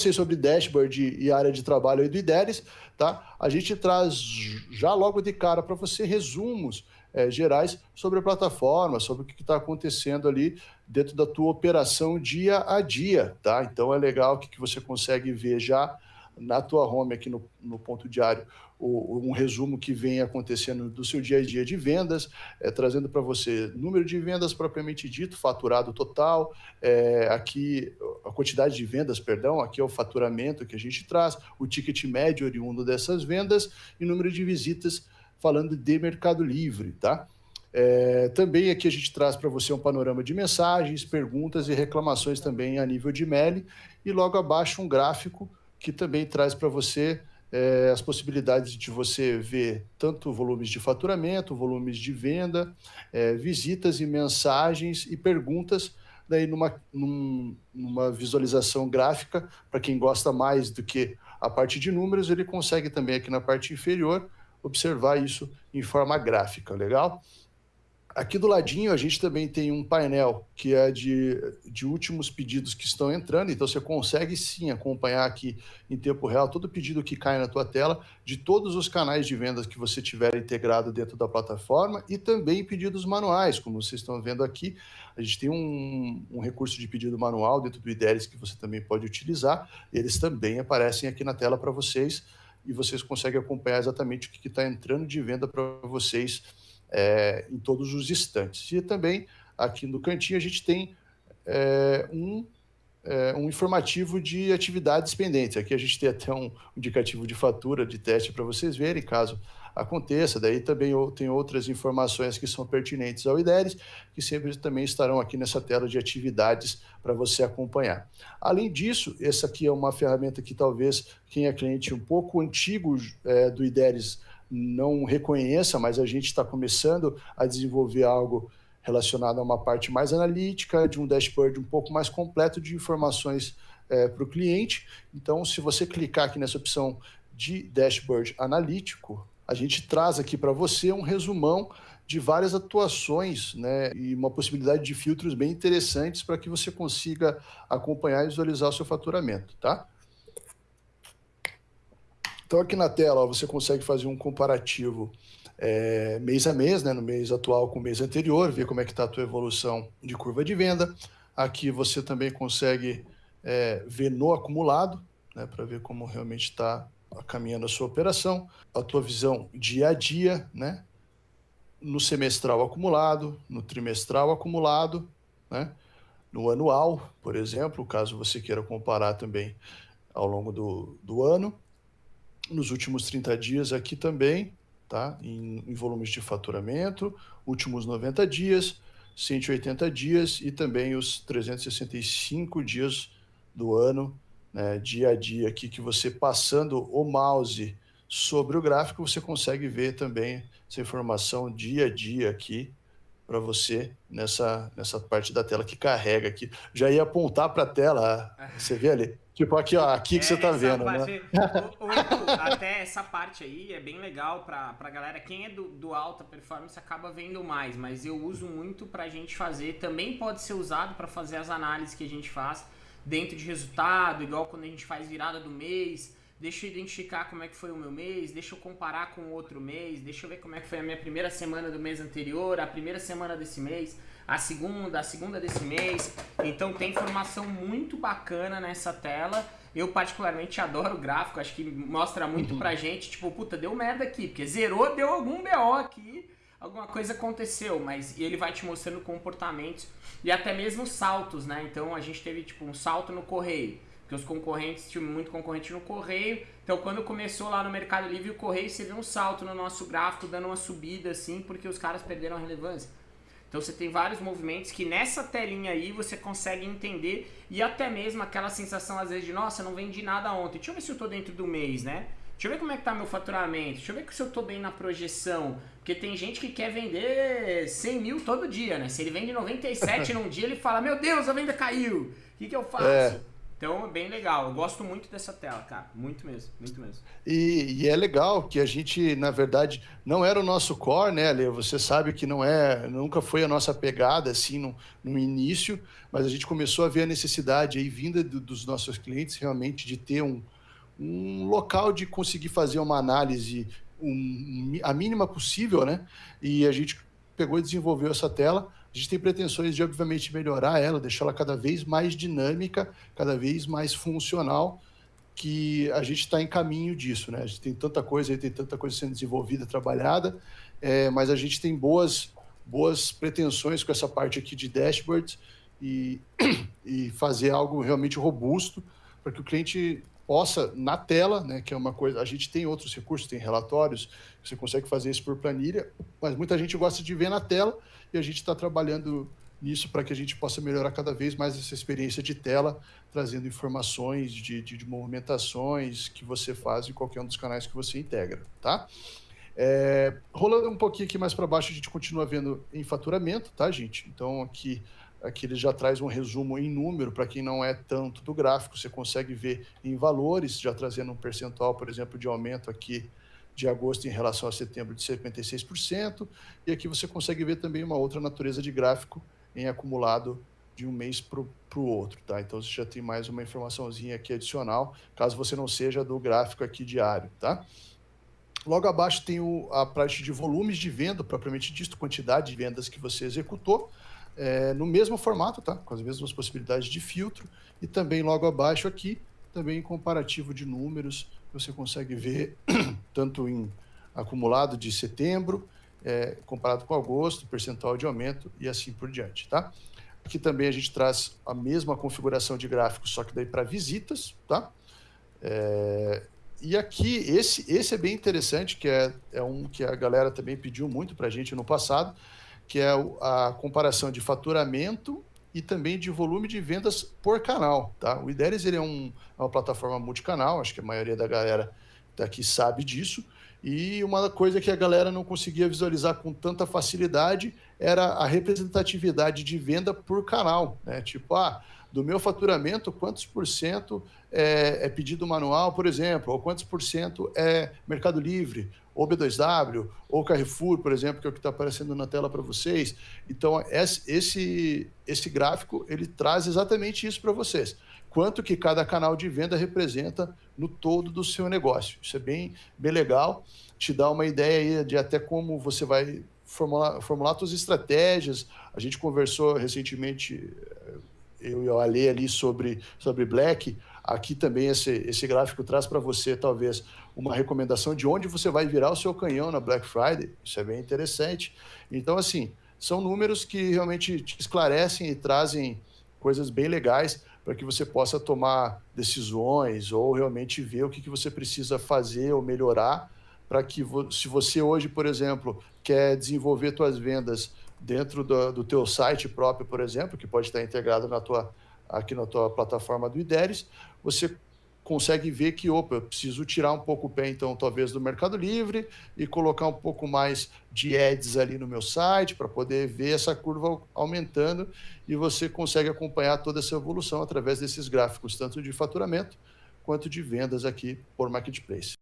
vocês sobre dashboard e área de trabalho aí do IDERES, tá? A gente traz já logo de cara para você resumos é, gerais sobre a plataforma, sobre o que está acontecendo ali dentro da tua operação dia a dia, tá? Então é legal que, que você consegue ver já na tua home aqui no, no ponto diário o, um resumo que vem acontecendo do seu dia a dia de vendas, é, trazendo para você número de vendas propriamente dito, faturado total, é, aqui a quantidade de vendas, perdão, aqui é o faturamento que a gente traz, o ticket médio oriundo dessas vendas e número de visitas falando de Mercado Livre, tá? É, também aqui a gente traz para você um panorama de mensagens, perguntas e reclamações também a nível de mail e logo abaixo um gráfico que também traz para você é, as possibilidades de você ver tanto volumes de faturamento, volumes de venda, é, visitas e mensagens e perguntas, daí numa, num, numa visualização gráfica, para quem gosta mais do que a parte de números, ele consegue também aqui na parte inferior observar isso em forma gráfica, legal? Aqui do ladinho a gente também tem um painel que é de, de últimos pedidos que estão entrando, então você consegue sim acompanhar aqui em tempo real todo pedido que cai na tua tela, de todos os canais de vendas que você tiver integrado dentro da plataforma e também pedidos manuais, como vocês estão vendo aqui. A gente tem um, um recurso de pedido manual dentro do IDERES que você também pode utilizar, eles também aparecem aqui na tela para vocês e vocês conseguem acompanhar exatamente o que está entrando de venda para vocês é, em todos os instantes. E também aqui no cantinho a gente tem é, um, é, um informativo de atividades pendentes. Aqui a gente tem até um indicativo de fatura de teste para vocês verem, caso aconteça. Daí também tem outras informações que são pertinentes ao IDERES, que sempre também estarão aqui nessa tela de atividades para você acompanhar. Além disso, essa aqui é uma ferramenta que talvez quem é cliente um pouco antigo é, do IDERES não reconheça, mas a gente está começando a desenvolver algo relacionado a uma parte mais analítica, de um dashboard um pouco mais completo de informações é, para o cliente. Então, se você clicar aqui nessa opção de dashboard analítico, a gente traz aqui para você um resumão de várias atuações né, e uma possibilidade de filtros bem interessantes para que você consiga acompanhar e visualizar o seu faturamento. Tá? Então, aqui na tela, ó, você consegue fazer um comparativo é, mês a mês, né, no mês atual com o mês anterior, ver como é que está a tua evolução de curva de venda. Aqui você também consegue é, ver no acumulado, né, para ver como realmente está caminhando a sua operação, a tua visão dia a dia, né, no semestral acumulado, no trimestral acumulado, né, no anual, por exemplo, caso você queira comparar também ao longo do, do ano, nos últimos 30 dias aqui também, tá? Em, em, volumes de faturamento, últimos 90 dias, 180 dias e também os 365 dias do ano, né, dia a dia aqui, que você passando o mouse sobre o gráfico, você consegue ver também essa informação dia a dia aqui para você nessa, nessa parte da tela que carrega aqui. Já ia apontar para a tela, você vê ali? Tipo, aqui, ó, aqui que é, você tá vendo, né? O, o, até essa parte aí é bem legal pra, pra galera. Quem é do, do alta performance acaba vendo mais, mas eu uso muito pra gente fazer. Também pode ser usado para fazer as análises que a gente faz dentro de resultado, igual quando a gente faz virada do mês. Deixa eu identificar como é que foi o meu mês, deixa eu comparar com o outro mês, deixa eu ver como é que foi a minha primeira semana do mês anterior, a primeira semana desse mês a segunda, a segunda desse mês. Então tem informação muito bacana nessa tela. Eu particularmente adoro o gráfico, acho que mostra muito pra gente, tipo, puta, deu merda aqui, porque zerou, deu algum BO aqui, alguma coisa aconteceu, mas ele vai te mostrando comportamentos e até mesmo saltos, né? Então a gente teve tipo um salto no correio, porque os concorrentes, tinham muito concorrente no correio. Então quando começou lá no Mercado Livre o correio, você viu um salto no nosso gráfico dando uma subida assim, porque os caras perderam a relevância. Então você tem vários movimentos que nessa telinha aí você consegue entender e até mesmo aquela sensação às vezes de nossa, não vendi nada ontem. Deixa eu ver se eu tô dentro do mês, né? Deixa eu ver como é que tá meu faturamento. Deixa eu ver se eu tô bem na projeção. Porque tem gente que quer vender 100 mil todo dia, né? Se ele vende 97 num dia, ele fala: Meu Deus, a venda caiu. O que, que eu faço? É. Então é bem legal. Eu gosto muito dessa tela, cara. Muito mesmo, muito mesmo. E, e, é legal que a gente, na verdade, não era o nosso core, né, Ale? Você sabe que não é, nunca foi a nossa pegada assim no, no início, mas a gente começou a ver a necessidade aí vinda do, dos nossos clientes realmente de ter um, um local de conseguir fazer uma análise um, a mínima possível, né? E a gente pegou e desenvolveu essa tela a gente tem pretensões de, obviamente, melhorar ela, deixá-la cada vez mais dinâmica, cada vez mais funcional, que a gente está em caminho disso, né? A gente tem tanta coisa, tem tanta coisa sendo desenvolvida, trabalhada, é, mas a gente tem boas, boas pretensões com essa parte aqui de dashboards e, e fazer algo realmente robusto para que o cliente possa, na tela, né, que é uma coisa, a gente tem outros recursos, tem relatórios, você consegue fazer isso por planilha, mas muita gente gosta de ver na tela e a gente está trabalhando nisso para que a gente possa melhorar cada vez mais essa experiência de tela, trazendo informações de, de, de movimentações que você faz em qualquer um dos canais que você integra, tá? É, rolando um pouquinho aqui mais para baixo, a gente continua vendo em faturamento, tá, gente? Então aqui Aqui ele já traz um resumo em número, para quem não é tanto do gráfico, você consegue ver em valores, já trazendo um percentual, por exemplo, de aumento aqui de agosto em relação a setembro de 56%, e aqui você consegue ver também uma outra natureza de gráfico em acumulado de um mês para o outro, tá? Então você já tem mais uma informaçãozinha aqui adicional, caso você não seja do gráfico aqui diário, tá? Logo abaixo tem o, a parte de volumes de venda, propriamente dito, quantidade de vendas que você executou é, no mesmo formato, tá? com as mesmas possibilidades de filtro, e também logo abaixo aqui, também comparativo de números, você consegue ver tanto em acumulado de setembro, é, comparado com agosto, percentual de aumento e assim por diante. Tá? Aqui também a gente traz a mesma configuração de gráfico, só que daí para visitas, tá? É, e aqui, esse, esse é bem interessante, que é, é um que a galera também pediu muito para a gente no passado, que é a comparação de faturamento e também de volume de vendas por canal. Tá? O Ideres ele é, um, é uma plataforma multicanal, acho que a maioria da galera daqui sabe disso. E uma coisa que a galera não conseguia visualizar com tanta facilidade era a representatividade de venda por canal. Né? Tipo, ah, do meu faturamento, quantos por cento é, é pedido manual, por exemplo, ou quantos por cento é Mercado Livre, ou B2W, ou Carrefour, por exemplo, que é o que está aparecendo na tela para vocês. Então, esse, esse gráfico, ele traz exatamente isso para vocês. Quanto que cada canal de venda representa no todo do seu negócio. Isso é bem, bem legal, te dá uma ideia de até como você vai formular, formular suas estratégias. A gente conversou recentemente, eu e o Ale ali, sobre, sobre Black, Aqui também esse, esse gráfico traz para você, talvez, uma recomendação de onde você vai virar o seu canhão na Black Friday. Isso é bem interessante. Então, assim, são números que realmente te esclarecem e trazem coisas bem legais para que você possa tomar decisões ou realmente ver o que, que você precisa fazer ou melhorar para que, se você hoje, por exemplo, quer desenvolver suas vendas dentro do, do teu site próprio, por exemplo, que pode estar integrado na tua aqui na tua plataforma do IDERES, você consegue ver que, opa, eu preciso tirar um pouco o pé, então, talvez do Mercado Livre e colocar um pouco mais de ads ali no meu site para poder ver essa curva aumentando e você consegue acompanhar toda essa evolução através desses gráficos, tanto de faturamento quanto de vendas aqui por Marketplace.